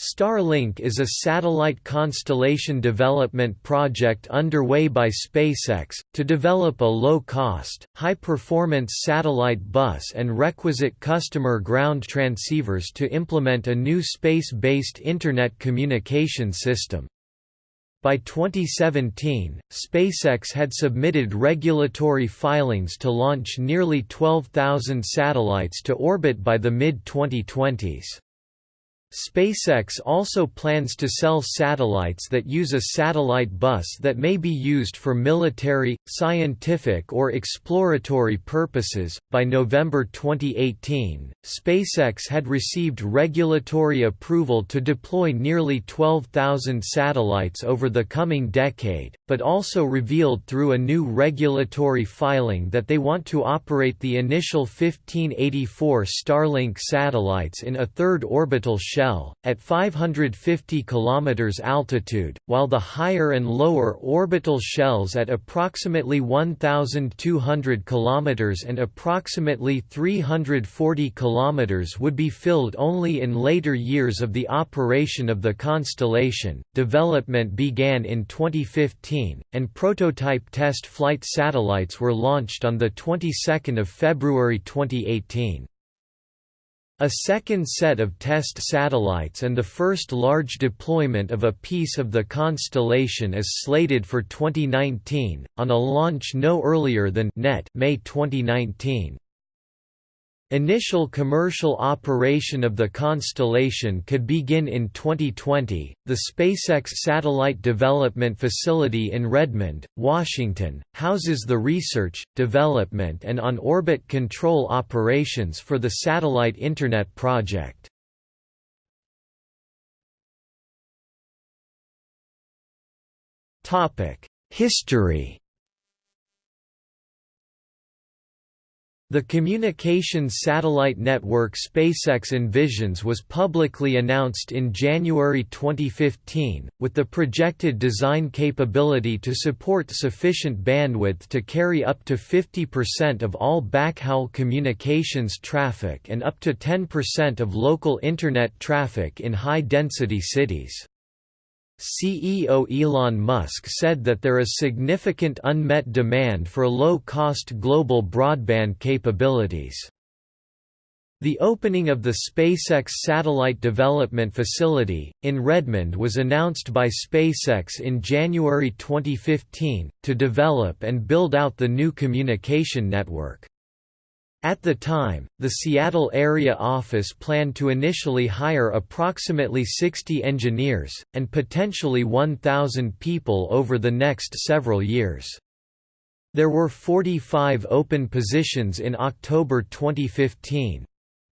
Starlink is a satellite constellation development project underway by SpaceX, to develop a low-cost, high-performance satellite bus and requisite customer ground transceivers to implement a new space-based Internet communication system. By 2017, SpaceX had submitted regulatory filings to launch nearly 12,000 satellites to orbit by the mid-2020s. SpaceX also plans to sell satellites that use a satellite bus that may be used for military, scientific, or exploratory purposes. By November 2018, SpaceX had received regulatory approval to deploy nearly 12,000 satellites over the coming decade, but also revealed through a new regulatory filing that they want to operate the initial 1584 Starlink satellites in a third orbital shell shell, at 550 km altitude, while the higher and lower orbital shells at approximately 1,200 km and approximately 340 km would be filled only in later years of the operation of the constellation. Development began in 2015, and prototype test flight satellites were launched on the 22nd of February 2018. A second set of test satellites and the first large deployment of a piece of the constellation is slated for 2019, on a launch no earlier than May 2019. Initial commercial operation of the constellation could begin in 2020. The SpaceX Satellite Development Facility in Redmond, Washington, houses the research, development, and on orbit control operations for the Satellite Internet project. History The communications satellite network SpaceX envisions was publicly announced in January 2015, with the projected design capability to support sufficient bandwidth to carry up to 50% of all backhaul communications traffic and up to 10% of local Internet traffic in high-density cities. CEO Elon Musk said that there is significant unmet demand for low-cost global broadband capabilities. The opening of the SpaceX Satellite Development Facility, in Redmond was announced by SpaceX in January 2015, to develop and build out the new communication network. At the time, the Seattle area office planned to initially hire approximately 60 engineers, and potentially 1,000 people over the next several years. There were 45 open positions in October 2015.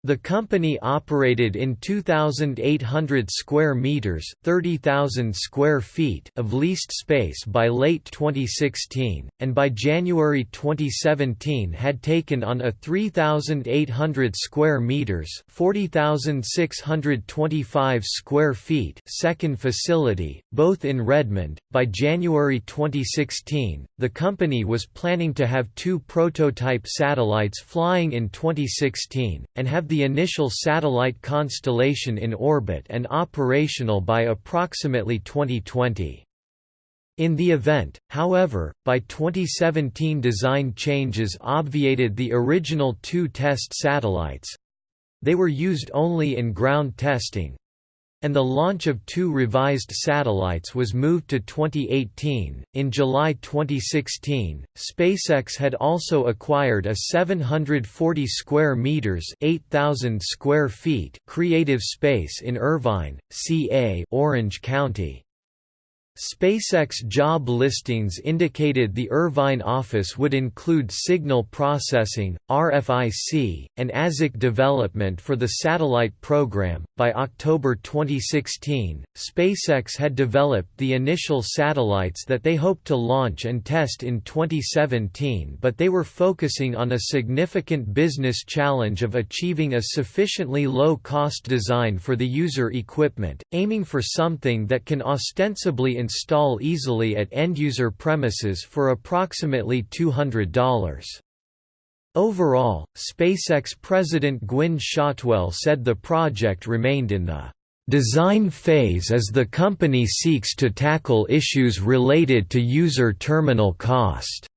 The company operated in 2,800 square meters (30,000 square feet) of leased space by late 2016, and by January 2017 had taken on a 3,800 square meters (40,625 square feet) second facility, both in Redmond. By January 2016, the company was planning to have two prototype satellites flying in 2016, and have the initial satellite constellation in orbit and operational by approximately 2020. In the event, however, by 2017 design changes obviated the original two test satellites—they were used only in ground testing, and the launch of two revised satellites was moved to 2018. In July 2016, SpaceX had also acquired a 740 square meters (8,000 square feet) creative space in Irvine, CA, Orange County. SpaceX job listings indicated the Irvine office would include signal processing, RFIC, and ASIC development for the satellite program. By October 2016, SpaceX had developed the initial satellites that they hoped to launch and test in 2017, but they were focusing on a significant business challenge of achieving a sufficiently low cost design for the user equipment, aiming for something that can ostensibly install easily at end-user premises for approximately $200. Overall, SpaceX President Gwynne Shotwell said the project remained in the design phase as the company seeks to tackle issues related to user terminal cost.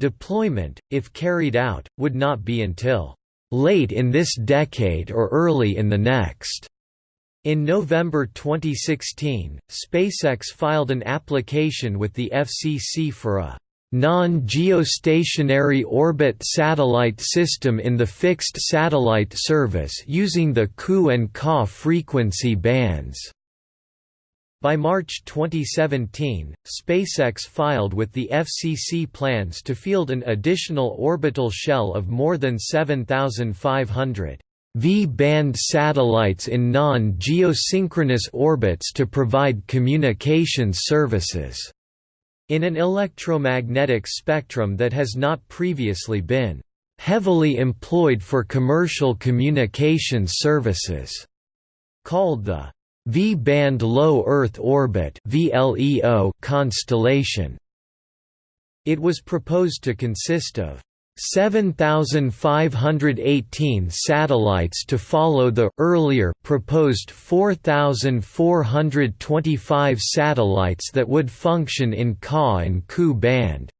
Deployment, if carried out, would not be until late in this decade or early in the next. In November 2016, SpaceX filed an application with the FCC for a non-geostationary orbit satellite system in the fixed satellite service using the Ku and Ka frequency bands. By March 2017, SpaceX filed with the FCC plans to field an additional orbital shell of more than 7,500 V-band satellites in non-geosynchronous orbits to provide communications services, in an electromagnetic spectrum that has not previously been heavily employed for commercial communications services, called the V-band low Earth orbit constellation. It was proposed to consist of 7,518 satellites to follow the earlier proposed 4,425 satellites that would function in Ka and Ku band.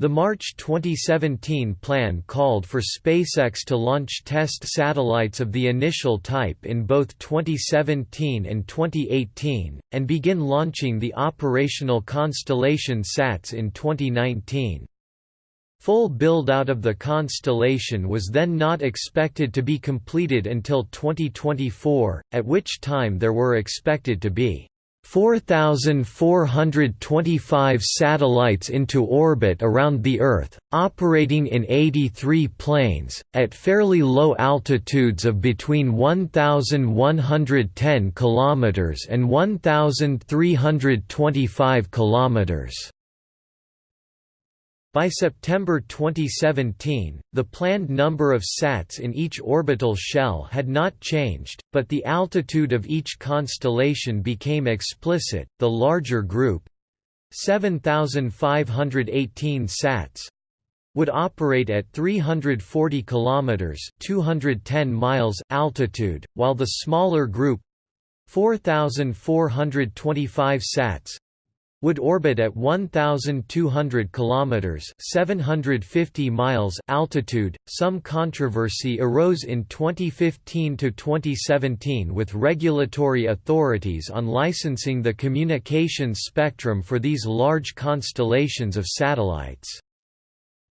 The March 2017 plan called for SpaceX to launch test satellites of the initial type in both 2017 and 2018, and begin launching the operational Constellation SATs in 2019. Full build-out of the constellation was then not expected to be completed until 2024, at which time there were expected to be 4,425 satellites into orbit around the Earth, operating in 83 planes, at fairly low altitudes of between 1,110 km and 1,325 km. By September 2017, the planned number of SATs in each orbital shell had not changed, but the altitude of each constellation became explicit. The larger group 7518 SATs would operate at 340 kilometers, 210 miles altitude, while the smaller group 4425 SATs would orbit at 1200 kilometers, 750 miles altitude. Some controversy arose in 2015 to 2017 with regulatory authorities on licensing the communications spectrum for these large constellations of satellites.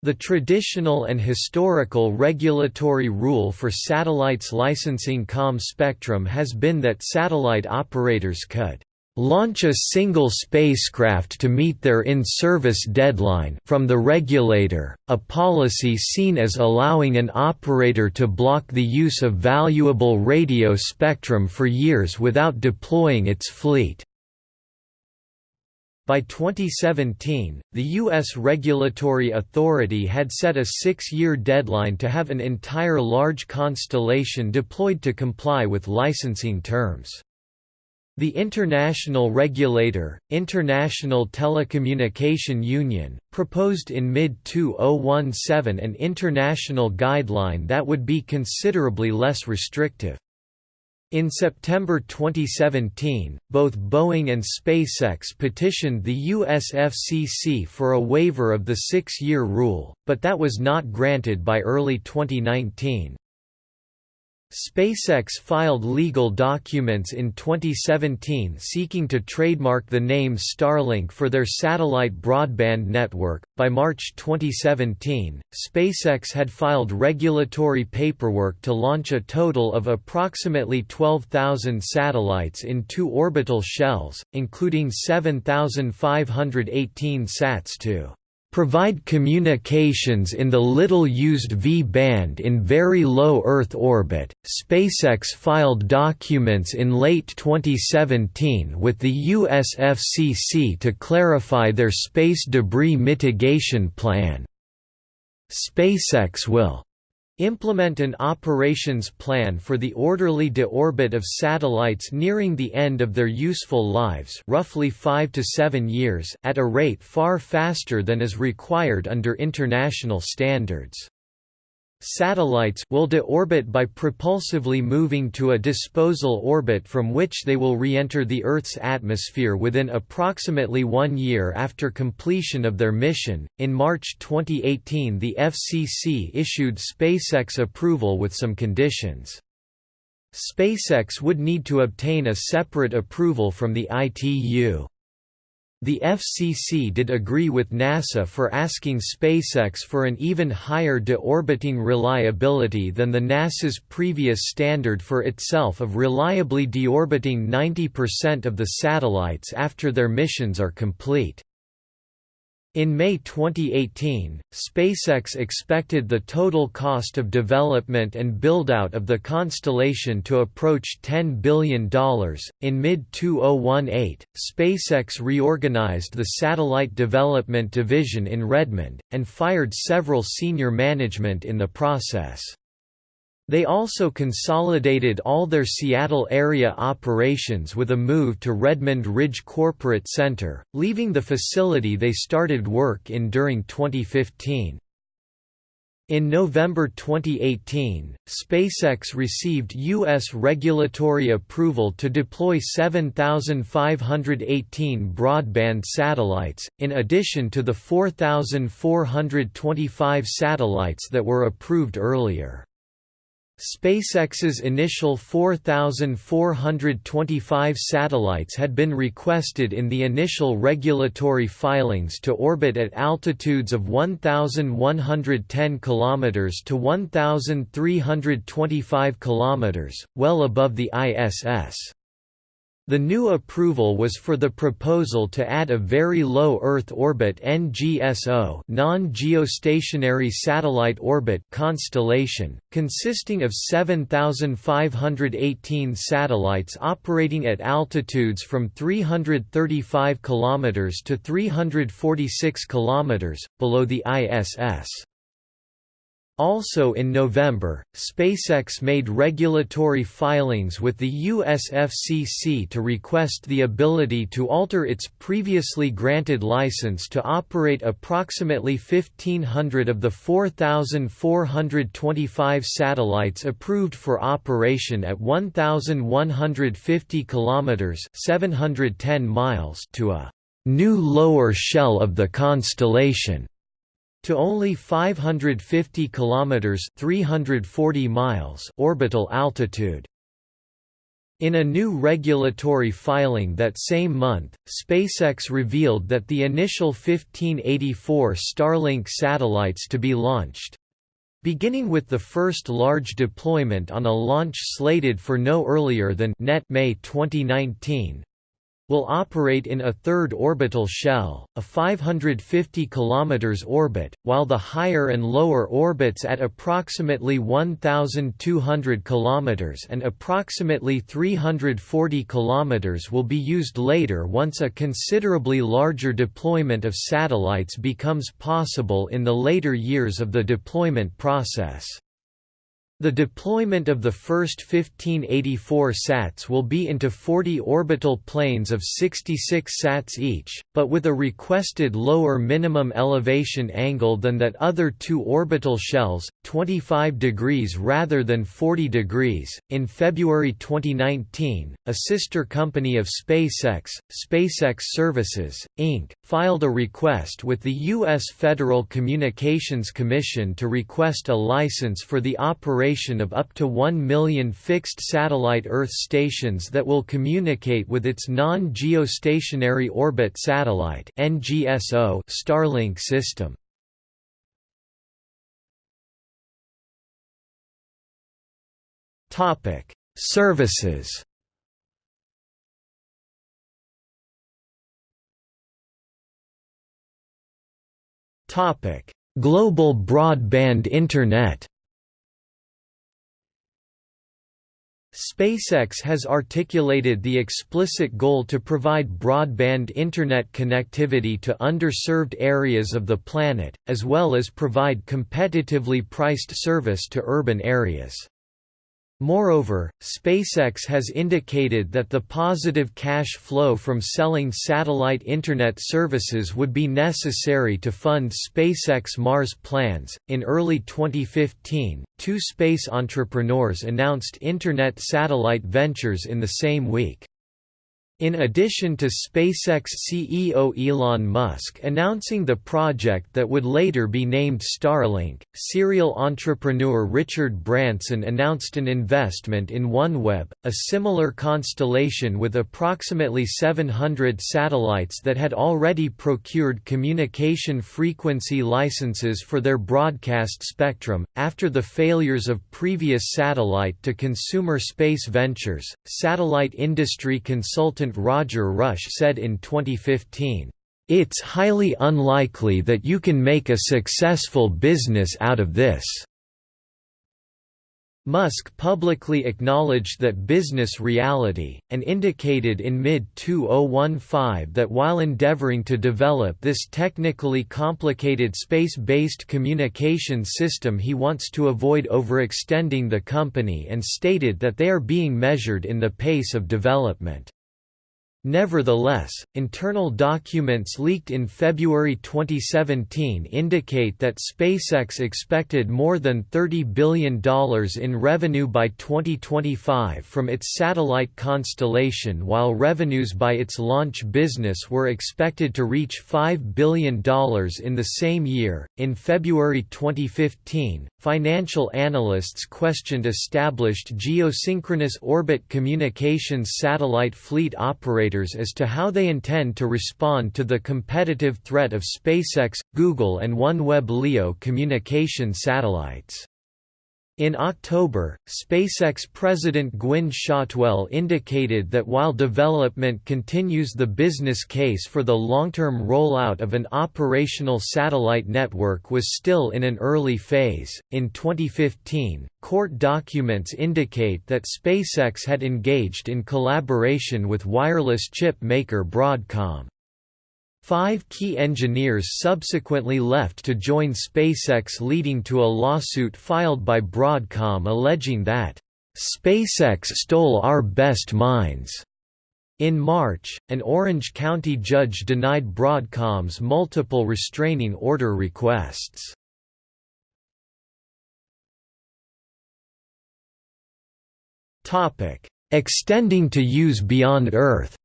The traditional and historical regulatory rule for satellites licensing COM spectrum has been that satellite operators could launch a single spacecraft to meet their in-service deadline from the regulator, a policy seen as allowing an operator to block the use of valuable radio spectrum for years without deploying its fleet. By 2017, the U.S. regulatory authority had set a six-year deadline to have an entire large constellation deployed to comply with licensing terms. The international regulator, International Telecommunication Union, proposed in mid-2017 an international guideline that would be considerably less restrictive. In September 2017, both Boeing and SpaceX petitioned the US FCC for a waiver of the six-year rule, but that was not granted by early 2019. SpaceX filed legal documents in 2017 seeking to trademark the name Starlink for their satellite broadband network. By March 2017, SpaceX had filed regulatory paperwork to launch a total of approximately 12,000 satellites in two orbital shells, including 7,518 SATs to provide communications in the little-used V-band in very low Earth orbit. SpaceX filed documents in late 2017 with the US FCC to clarify their space debris mitigation plan. SpaceX will Implement an operations plan for the orderly deorbit of satellites nearing the end of their useful lives roughly 5 to 7 years at a rate far faster than is required under international standards. Satellites will deorbit by propulsively moving to a disposal orbit from which they will re-enter the Earth's atmosphere within approximately one year after completion of their mission. In March 2018, the FCC issued SpaceX approval with some conditions. SpaceX would need to obtain a separate approval from the ITU. The FCC did agree with NASA for asking SpaceX for an even higher deorbiting reliability than the NASA's previous standard for itself of reliably deorbiting 90% of the satellites after their missions are complete. In May 2018, SpaceX expected the total cost of development and buildout of the constellation to approach $10 billion. In mid 2018, SpaceX reorganized the Satellite Development Division in Redmond, and fired several senior management in the process. They also consolidated all their Seattle area operations with a move to Redmond Ridge Corporate Center, leaving the facility they started work in during 2015. In November 2018, SpaceX received U.S. regulatory approval to deploy 7,518 broadband satellites, in addition to the 4,425 satellites that were approved earlier. SpaceX's initial 4,425 satellites had been requested in the initial regulatory filings to orbit at altitudes of 1,110 km to 1,325 km, well above the ISS. The new approval was for the proposal to add a very low Earth orbit NGSO non-geostationary satellite orbit constellation, consisting of 7,518 satellites operating at altitudes from 335 km to 346 km, below the ISS. Also in November, SpaceX made regulatory filings with the US FCC to request the ability to alter its previously granted license to operate approximately 1,500 of the 4,425 satellites approved for operation at 1,150 kilometers (710 miles) to a new lower shell of the constellation to only 550 kilometers (340 miles) orbital altitude. In a new regulatory filing that same month, SpaceX revealed that the initial 1584 Starlink satellites to be launched beginning with the first large deployment on a launch slated for no earlier than net May 2019 will operate in a third orbital shell, a 550 km orbit, while the higher and lower orbits at approximately 1,200 km and approximately 340 km will be used later once a considerably larger deployment of satellites becomes possible in the later years of the deployment process. The deployment of the first 1584 sats will be into 40 orbital planes of 66 sats each, but with a requested lower minimum elevation angle than that other two orbital shells, 25 degrees rather than 40 degrees. In February 2019, a sister company of SpaceX, SpaceX Services, Inc., filed a request with the U.S. Federal Communications Commission to request a license for the operation of up to 1 million fixed satellite Earth stations that will communicate with its non-geostationary orbit satellite NGSO Starlink system. Topic: Services Topic: Global broadband Internet SpaceX has articulated the explicit goal to provide broadband Internet connectivity to underserved areas of the planet, as well as provide competitively priced service to urban areas. Moreover, SpaceX has indicated that the positive cash flow from selling satellite Internet services would be necessary to fund SpaceX Mars plans. In early 2015, two space entrepreneurs announced Internet satellite ventures in the same week. In addition to SpaceX CEO Elon Musk announcing the project that would later be named Starlink, serial entrepreneur Richard Branson announced an investment in OneWeb, a similar constellation with approximately 700 satellites that had already procured communication frequency licenses for their broadcast spectrum. After the failures of previous satellite to consumer space ventures, satellite industry consultant Roger Rush said in 2015, "...it's highly unlikely that you can make a successful business out of this." Musk publicly acknowledged that business reality, and indicated in mid-2015 that while endeavoring to develop this technically complicated space-based communication system he wants to avoid overextending the company and stated that they are being measured in the pace of development. Nevertheless, internal documents leaked in February 2017 indicate that SpaceX expected more than $30 billion in revenue by 2025 from its satellite constellation while revenues by its launch business were expected to reach $5 billion in the same year. In February 2015, financial analysts questioned established geosynchronous orbit communications satellite fleet operators as to how they intend to respond to the competitive threat of SpaceX, Google and OneWeb LEO communication satellites. In October, SpaceX President Gwynne Shotwell indicated that while development continues the business case for the long-term rollout of an operational satellite network was still in an early phase. In 2015, court documents indicate that SpaceX had engaged in collaboration with wireless chip maker Broadcom. Five key engineers subsequently left to join SpaceX leading to a lawsuit filed by Broadcom alleging that, "...SpaceX stole our best minds." In March, an Orange County judge denied Broadcom's multiple restraining order requests. Extending to use beyond Earth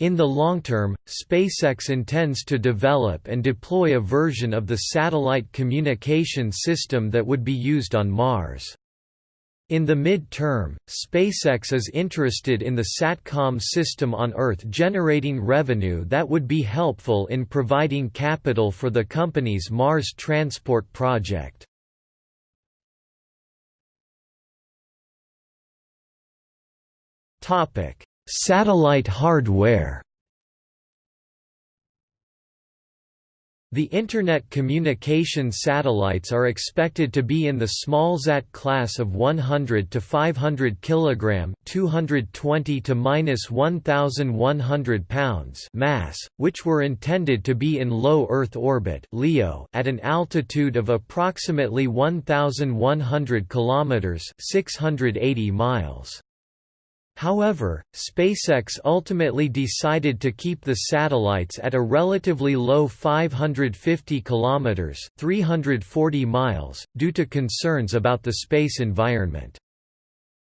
In the long term, SpaceX intends to develop and deploy a version of the satellite communication system that would be used on Mars. In the mid-term, SpaceX is interested in the SATCOM system on Earth generating revenue that would be helpful in providing capital for the company's Mars transport project. Topic: Satellite hardware The Internet communication satellites are expected to be in the smallsat class of 100 to 500 kg, 220 to 1100 pounds mass, which were intended to be in low Earth orbit (LEO) at an altitude of approximately 1100 km, 680 miles. However, SpaceX ultimately decided to keep the satellites at a relatively low 550 kilometers (340 miles) due to concerns about the space environment.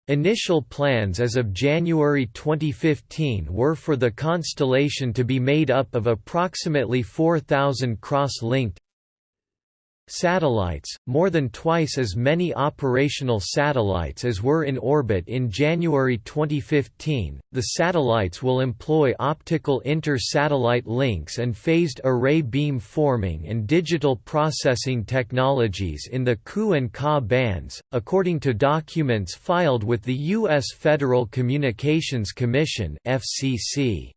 Initial plans as of January 2015 were for the constellation to be made up of approximately 4,000 cross-linked, Satellites, more than twice as many operational satellites as were in orbit in January 2015. The satellites will employ optical inter-satellite links and phased array beam forming and digital processing technologies in the Ku and Ka bands, according to documents filed with the U.S. Federal Communications Commission (FCC).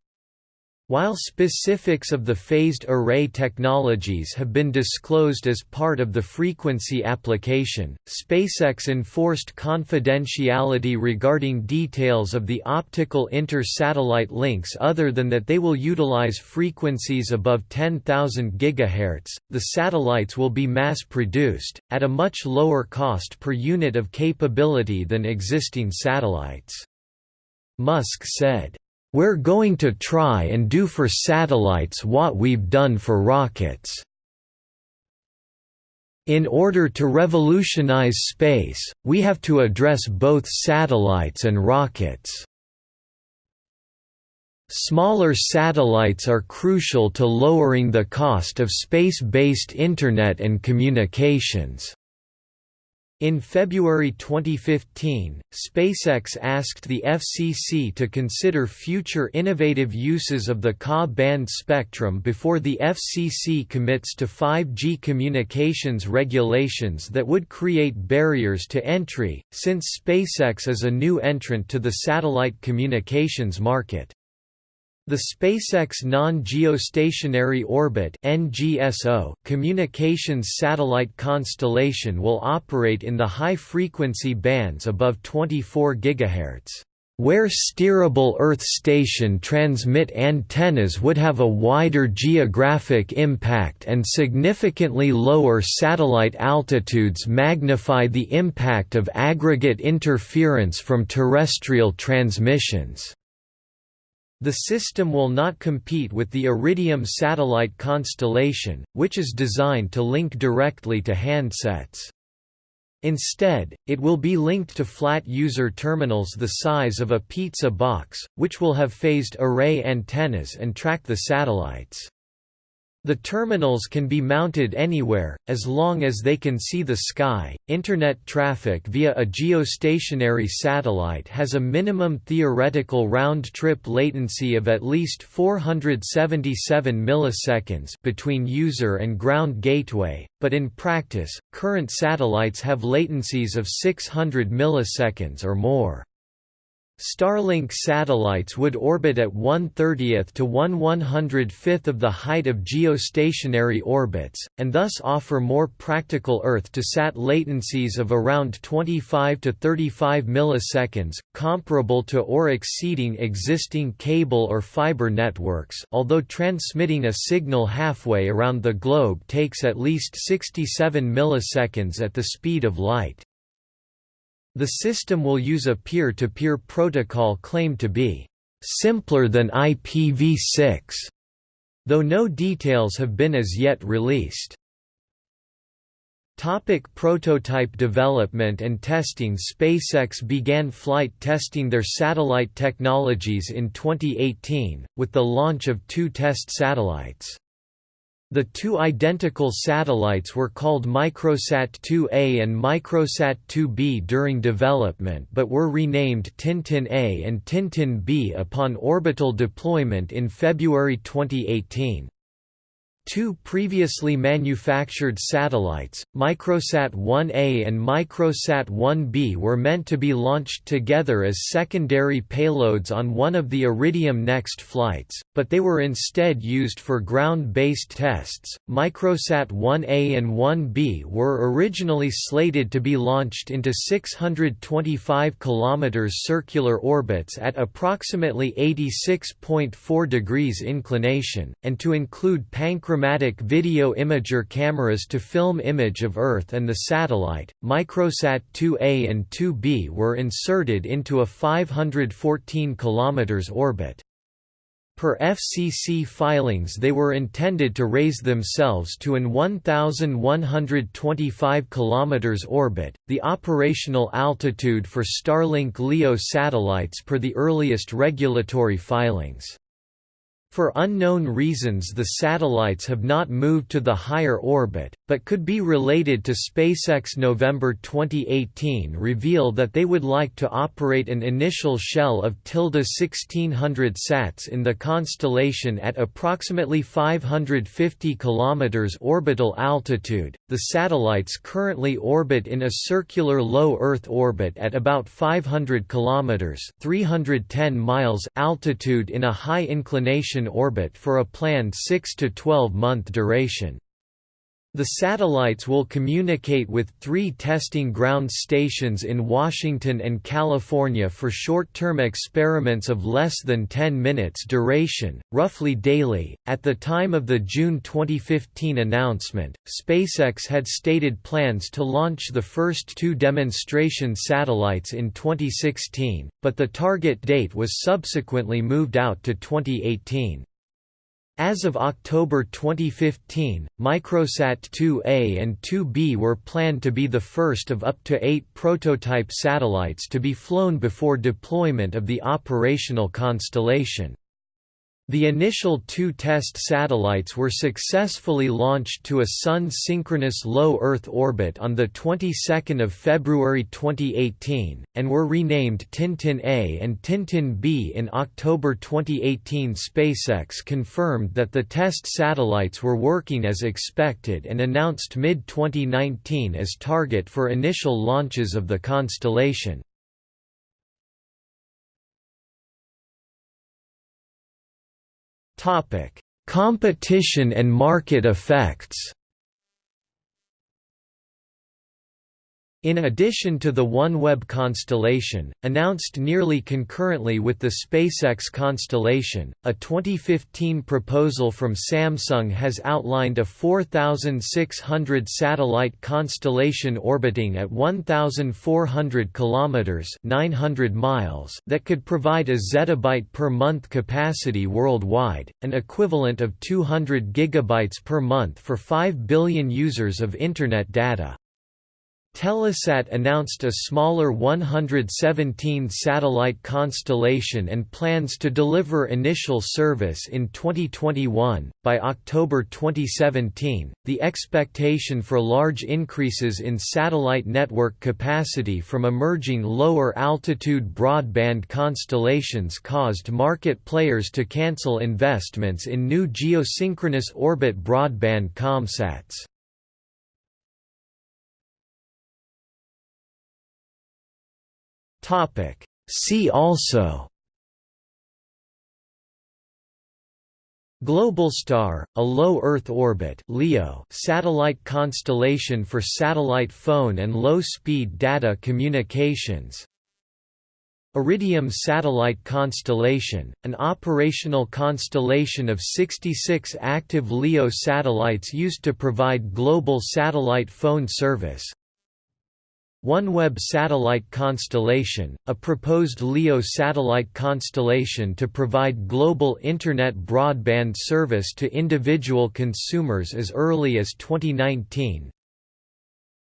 While specifics of the phased array technologies have been disclosed as part of the frequency application, SpaceX enforced confidentiality regarding details of the optical inter-satellite links other than that they will utilize frequencies above 10,000 GHz. The satellites will be mass-produced, at a much lower cost per unit of capability than existing satellites. Musk said, we're going to try and do for satellites what we've done for rockets. In order to revolutionize space, we have to address both satellites and rockets. Smaller satellites are crucial to lowering the cost of space-based Internet and communications. In February 2015, SpaceX asked the FCC to consider future innovative uses of the Ka band spectrum before the FCC commits to 5G communications regulations that would create barriers to entry, since SpaceX is a new entrant to the satellite communications market. The SpaceX Non-Geostationary Orbit (NGSO) communications satellite constellation will operate in the high-frequency bands above 24 GHz. Where steerable Earth station transmit antennas would have a wider geographic impact and significantly lower satellite altitudes magnify the impact of aggregate interference from terrestrial transmissions. The system will not compete with the Iridium satellite constellation, which is designed to link directly to handsets. Instead, it will be linked to flat user terminals the size of a pizza box, which will have phased array antennas and track the satellites. The terminals can be mounted anywhere, as long as they can see the sky. Internet traffic via a geostationary satellite has a minimum theoretical round trip latency of at least 477 milliseconds between user and ground gateway, but in practice, current satellites have latencies of 600 milliseconds or more. Starlink satellites would orbit at 1/30th to 1/105th of the height of geostationary orbits, and thus offer more practical Earth-to-sat latencies of around 25 to 35 milliseconds, comparable to or exceeding existing cable or fiber networks although transmitting a signal halfway around the globe takes at least 67 milliseconds at the speed of light. The system will use a peer-to-peer -peer protocol claimed to be simpler than IPv6, though no details have been as yet released. Topic prototype development and testing SpaceX began flight testing their satellite technologies in 2018, with the launch of two test satellites. The two identical satellites were called Microsat 2A and Microsat 2B during development but were renamed Tintin A and Tintin B upon orbital deployment in February 2018. Two previously manufactured satellites, Microsat 1A and Microsat 1B were meant to be launched together as secondary payloads on one of the Iridium Next flights, but they were instead used for ground-based tests. Microsat 1A and 1B were originally slated to be launched into 625 km circular orbits at approximately 86.4 degrees inclination, and to include Pancreatic chromatic video imager cameras to film image of Earth and the satellite. Microsat 2A and 2B were inserted into a 514 km orbit. Per FCC filings they were intended to raise themselves to an 1,125 km orbit, the operational altitude for Starlink LEO satellites per the earliest regulatory filings. For unknown reasons the satellites have not moved to the higher orbit, but could be related to SpaceX November 2018 reveal that they would like to operate an initial shell of tilde 1600 sats in the constellation at approximately 550 km orbital altitude. The satellites currently orbit in a circular low Earth orbit at about 500 km 310 miles altitude in a high inclination orbit for a planned 6 to 12 month duration. The satellites will communicate with three testing ground stations in Washington and California for short-term experiments of less than 10 minutes duration, roughly daily. At the time of the June 2015 announcement, SpaceX had stated plans to launch the first two demonstration satellites in 2016, but the target date was subsequently moved out to 2018. As of October 2015, Microsat 2A and 2B were planned to be the first of up to eight prototype satellites to be flown before deployment of the operational constellation. The initial two test satellites were successfully launched to a Sun-synchronous low Earth orbit on the 22nd of February 2018, and were renamed Tintin A and Tintin B in October 2018. SpaceX confirmed that the test satellites were working as expected and announced mid-2019 as target for initial launches of the constellation. Competition and market effects. In addition to the OneWeb constellation, announced nearly concurrently with the SpaceX constellation, a 2015 proposal from Samsung has outlined a 4,600 satellite constellation orbiting at 1,400 kilometers (900 miles) that could provide a zettabyte per month capacity worldwide, an equivalent of 200 gigabytes per month for 5 billion users of Internet data. Telesat announced a smaller 117-satellite constellation and plans to deliver initial service in 2021. By October 2017, the expectation for large increases in satellite network capacity from emerging lower-altitude broadband constellations caused market players to cancel investments in new geosynchronous orbit broadband comsats. Topic See also Globalstar, a low Earth orbit (LEO) satellite constellation for satellite phone and low-speed data communications. Iridium satellite constellation, an operational constellation of 66 active LEO satellites used to provide global satellite phone service. OneWeb satellite constellation, a proposed LEO satellite constellation to provide global Internet broadband service to individual consumers as early as 2019.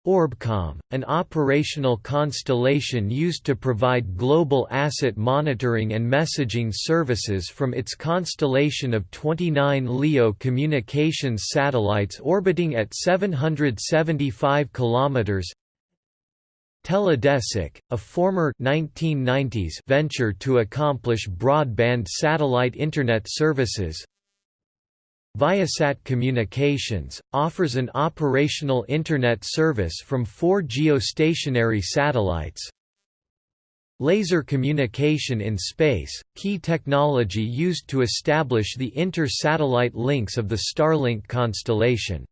Orbcomm, an operational constellation used to provide global asset monitoring and messaging services from its constellation of 29 LEO communications satellites orbiting at 775 kilometers. Teledesic, a former 1990s venture to accomplish broadband satellite Internet services. Viasat Communications, offers an operational Internet service from four geostationary satellites. Laser communication in space, key technology used to establish the inter-satellite links of the Starlink constellation